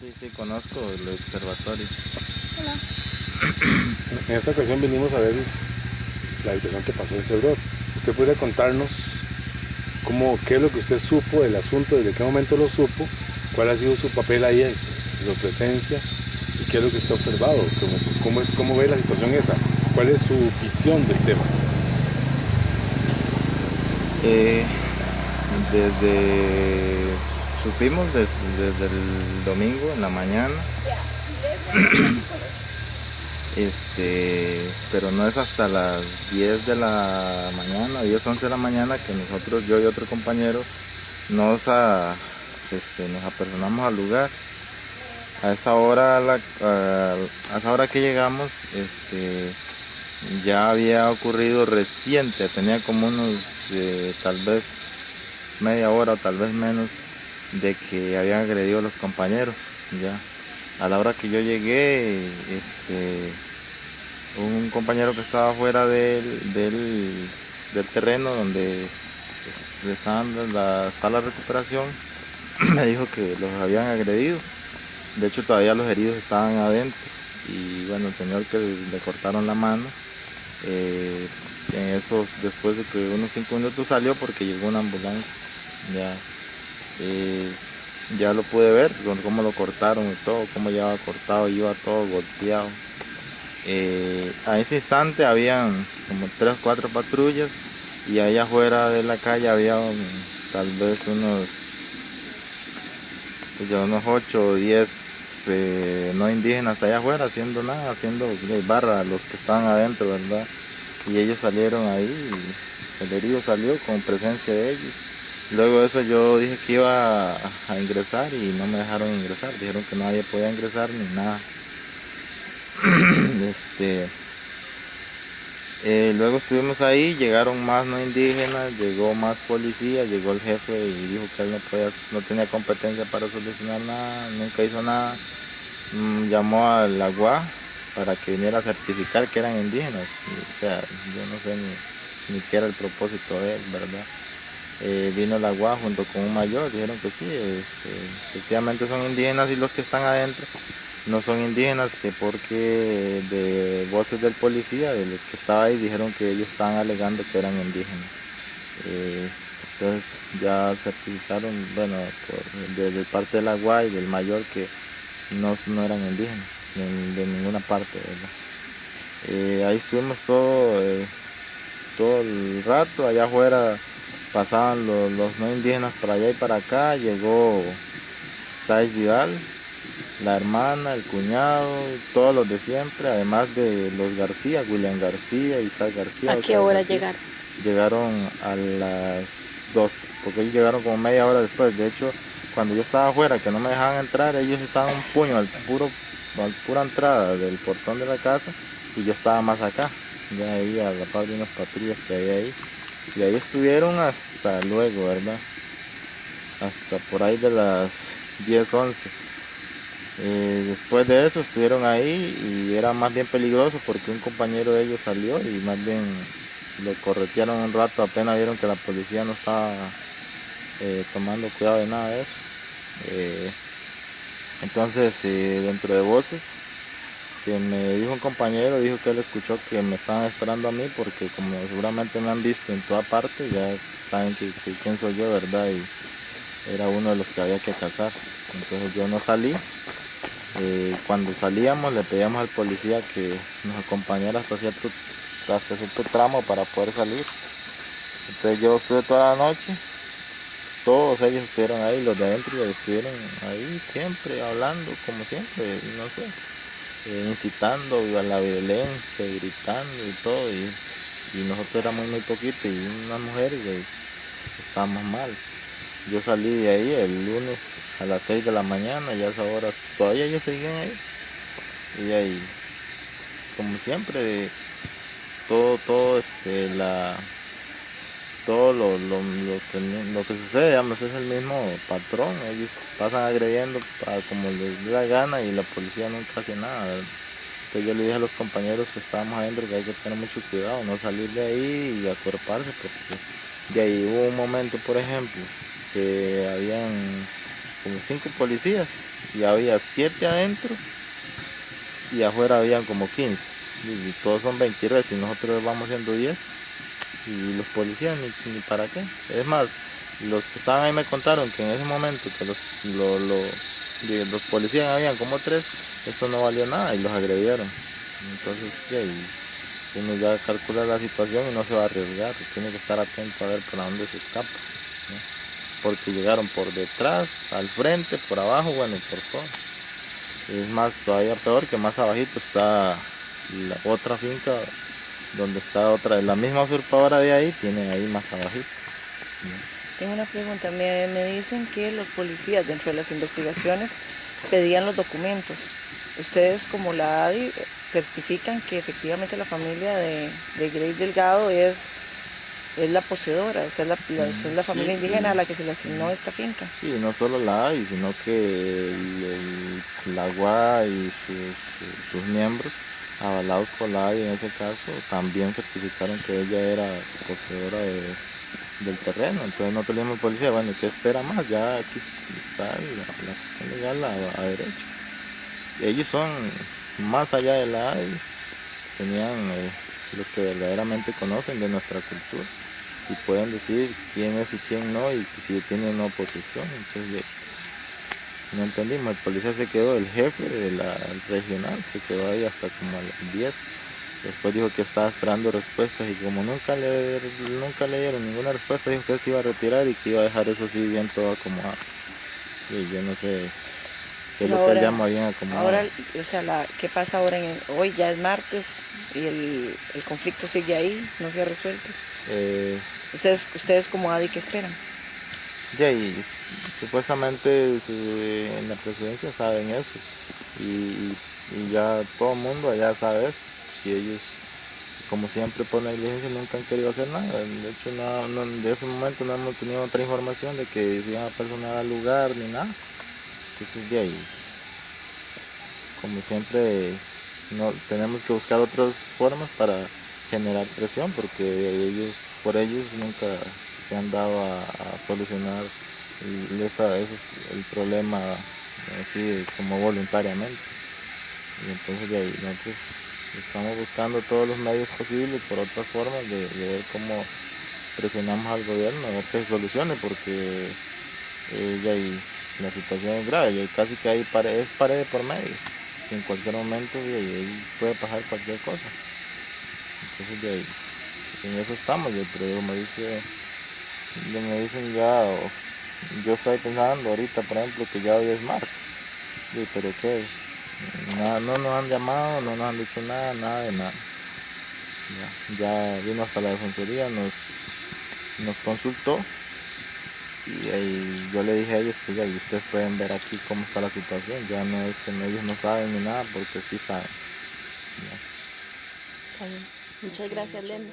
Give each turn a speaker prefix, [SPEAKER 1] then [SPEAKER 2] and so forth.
[SPEAKER 1] Sí, sí, conozco el observatorio.
[SPEAKER 2] Hola.
[SPEAKER 3] En esta ocasión vinimos a ver la habitación que pasó en Cebrot. ¿Usted podría contarnos cómo, qué es lo que usted supo del asunto, desde qué momento lo supo, cuál ha sido su papel ahí, su presencia y qué es lo que usted ha observado, cómo, cómo, es, cómo ve la situación esa, cuál es su visión del tema?
[SPEAKER 1] Eh, desde supimos desde, desde el domingo en la mañana. Este pero no es hasta las 10 de la mañana 10 11 de la mañana que nosotros yo y otro compañero nos a, este, nos apersonamos al lugar. A esa hora a, la- a- a esa hora que llegamos este ya había ocurrido reciente tenía como unos eh, tal vez media hora o tal vez menos de que habían agredido a los compañeros ya. A la hora que yo llegué este un compañero que estaba fuera del, del, del terreno donde este, estaban la, está la recuperación me dijo que los habían agredido. De hecho todavía los heridos estaban adentro. Y bueno el señor que le cortaron la mano eh, en esos después de que unos cinco minutos salió porque llegó una ambulancia ya eh, ya lo pude ver cómo lo cortaron y todo cómo llevaba cortado iba todo golpeado Eh, a ese instante habían como tres cuatro patrullas y allá afuera de la calle había tal vez unos pues unos 8 o 10 eh, no indígenas allá afuera haciendo nada, haciendo eh, barra los que estaban adentro, ¿verdad? Y ellos salieron ahí, y el herido salió con presencia de ellos. Luego de eso yo dije que iba a, a ingresar y no me dejaron ingresar, dijeron que nadie podía ingresar ni nada. este, eh, luego estuvimos ahí, llegaron más no indígenas, llegó más policía, llegó el jefe y dijo que él no, podía, no tenía competencia para solucionar nada, nunca hizo nada. Mm, llamó al agua para que viniera a certificar que eran indígenas. O sea, yo no sé ni, ni qué era el propósito de él, ¿verdad? Eh, vino el agua junto con un mayor, dijeron que sí, este, efectivamente son indígenas y los que están adentro no son indígenas, que porque de voces del policía, de los que estaba ahí, dijeron que ellos estaban alegando que eran indígenas. Eh, entonces ya certificaron, bueno, por- desde parte de la y del mayor que no, no eran indígenas, de, de ninguna parte, ¿verdad? Eh, ahí estuvimos todo, eh, todo el rato, allá afuera pasaban los, los no indígenas para allá y para acá, llegó Thais Vidal, la hermana, el cuñado, todos los de siempre, además de los García, William García, Isaac García.
[SPEAKER 2] ¿A qué hora
[SPEAKER 1] García.
[SPEAKER 2] llegaron?
[SPEAKER 1] Llegaron a las 12, porque ellos llegaron como media hora después. De hecho, cuando yo estaba afuera, que no me dejaban entrar, ellos estaban un puño al puro, al pura entrada del portón de la casa y yo estaba más acá, ya ahí a la par de unas patrullas que hay ahí. Y ahí estuvieron hasta luego, ¿verdad? Hasta por ahí de las 10, 11. Eh, después de eso estuvieron ahí y era más bien peligroso porque un compañero de ellos salió y más bien lo corretearon un rato, apenas vieron que la policía no estaba eh, tomando cuidado de nada de eso. Eh, entonces, dentro de voces, que me dijo un compañero, dijo que él escuchó que me estaban esperando a mí porque como seguramente me han visto en toda parte, ya saben que, quién soy yo, ¿verdad? Y era uno de los que había que cazar. Entonces yo no salí. Eh, cuando salíamos le pedíamos al policía que nos acompañara hasta cierto, hasta cierto tramo para poder salir. Entonces yo estuve toda la noche, todos ellos estuvieron ahí, los de adentro estuvieron ahí siempre hablando, como siempre, no sé, incitando a la violencia, gritando y todo. Y, nosotros éramos muy poquitos y unas mujeres y estábamos mal. Yo salí de ahí el lunes a las 6 de la mañana y a esas horas todavía ellos seguían ahí. Y ahí, como siempre, todo, todo, este, la, todo lo, lo, lo que, lo que sucede, digamos, es el mismo patrón. Ellos pasan agrediendo a como les dé la gana y la policía nunca hace nada. Entonces yo le dije a los compañeros que estábamos adentro que hay que tener mucho cuidado, no salir de ahí y acuerparse, porque de ahí hubo un momento, por ejemplo, que habían como cinco policías y había siete adentro y afuera habían como 15 y todos son 20 y nosotros vamos siendo 10 y los policías ni, ni, para qué. Es más los que estaban ahí me contaron que en ese momento que los, lo, lo, los policías habían como tres eso no valió nada y los agredieron. Entonces sí, uno ya calcula la situación y no se va a arriesgar. Tiene que estar atento a ver por dónde se escapa porque llegaron por detrás, al frente, por abajo, bueno, por todo. Es más, todavía peor que más abajito está la otra finca donde está otra, la misma usurpadora de ahí, tiene ahí más abajito.
[SPEAKER 2] Tengo una pregunta, me, me dicen que los policías dentro de las investigaciones pedían los documentos. Ustedes como la ADI certifican que efectivamente la familia de, de Grace Delgado es es la poseedora, o sea, es la, la, la familia indígena a la que se le asignó esta finca.
[SPEAKER 1] Sí, no solo la ADI, sino que el, la UA y sus, sus, miembros, avalados por la ADI en ese caso, también certificaron que ella era poseedora de, del terreno. Entonces no teníamos policía, bueno, ¿qué espera más? Ya aquí está la, cuestión legal a, a, derecho. Ellos son más allá de la ADI, tenían... Eh, los que verdaderamente conocen de nuestra cultura y pueden decir quién es y quién no y si tiene o no posesión. Entonces no entendimos, el policía se quedó, el jefe de la regional se quedó ahí hasta como a las 10. Después dijo que estaba esperando respuestas y como nunca le, nunca le dieron ninguna respuesta, dijo que se iba a retirar y que iba a dejar eso así bien todo acomodado. Y yo no sé qué es lo que llamo bien acomodado.
[SPEAKER 2] Ahora, o sea, la, ¿qué pasa ahora? En hoy ya es martes, y el, el, conflicto sigue ahí, no se ha resuelto.
[SPEAKER 1] Eh,
[SPEAKER 2] ¿Ustedes, ustedes como ADI, ¿qué esperan?
[SPEAKER 1] Ya, y supuestamente en la presidencia saben eso y, ya todo el mundo allá sabe eso. Si ellos, como siempre por negligencia, nunca han querido hacer nada. De hecho, no, de ese momento no hemos tenido otra información de que se iban a personar al lugar ni nada. Entonces, de ahí, como siempre no tenemos que buscar otras formas para generar presión porque ellos por ellos nunca se han dado a, solucionar esa, ese, el problema así como voluntariamente y entonces de ahí nosotros estamos buscando todos los medios posibles por otras formas de, ver cómo presionamos al gobierno a ver que se solucione porque eh, ahí, la situación es grave y casi que hay pared, es pared por medio en cualquier momento de ahí puede pasar cualquier cosa. Entonces de ahí, en eso estamos, pero me dice, me dicen ya, yo estoy pensando ahorita, por ejemplo, que ya hoy es martes, pero qué, nada, no nos han llamado, no nos han dicho nada, nada de nada. Ya, ya vino hasta la defensoría, nos, nos consultó y yo le dije a ellos que ya, y ustedes pueden ver aquí cómo está la situación, ya no es que ellos no saben ni nada, porque sí saben.
[SPEAKER 2] Muchas gracias, Lenda.